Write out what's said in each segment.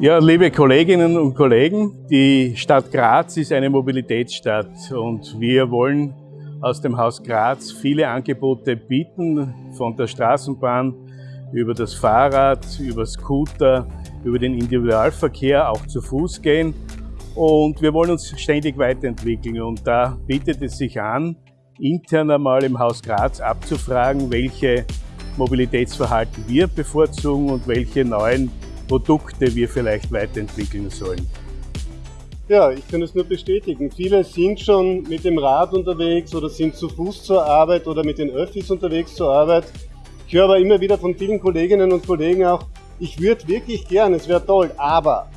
Ja, liebe Kolleginnen und Kollegen, die Stadt Graz ist eine Mobilitätsstadt und wir wollen aus dem Haus Graz viele Angebote bieten, von der Straßenbahn über das Fahrrad, über Scooter, über den Individualverkehr, auch zu Fuß gehen. Und wir wollen uns ständig weiterentwickeln und da bietet es sich an, intern einmal im Haus Graz abzufragen, welche Mobilitätsverhalten wir bevorzugen und welche neuen Produkte wir vielleicht weiterentwickeln sollen. Ja, ich kann es nur bestätigen. Viele sind schon mit dem Rad unterwegs oder sind zu Fuß zur Arbeit oder mit den Öffis unterwegs zur Arbeit. Ich höre aber immer wieder von vielen Kolleginnen und Kollegen auch, ich würde wirklich gern, es wäre toll, aber.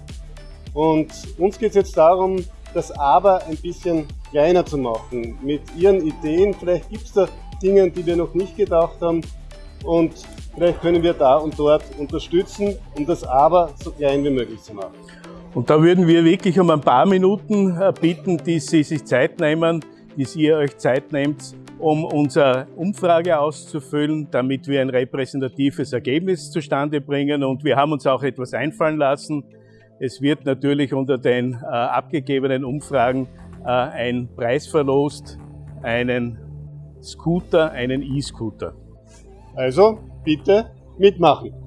Und uns geht es jetzt darum, das Aber ein bisschen kleiner zu machen. Mit Ihren Ideen, vielleicht gibt es da Dinge, die wir noch nicht gedacht haben. Und Vielleicht können wir da und dort unterstützen, um das Aber so klein wie möglich zu machen. Und da würden wir wirklich um ein paar Minuten äh, bitten, die Sie sich Zeit nehmen, dass ihr euch Zeit nehmt, um unsere Umfrage auszufüllen, damit wir ein repräsentatives Ergebnis zustande bringen. Und wir haben uns auch etwas einfallen lassen. Es wird natürlich unter den äh, abgegebenen Umfragen äh, ein Preis verlost, einen Scooter, einen E-Scooter. Also bitte mitmachen.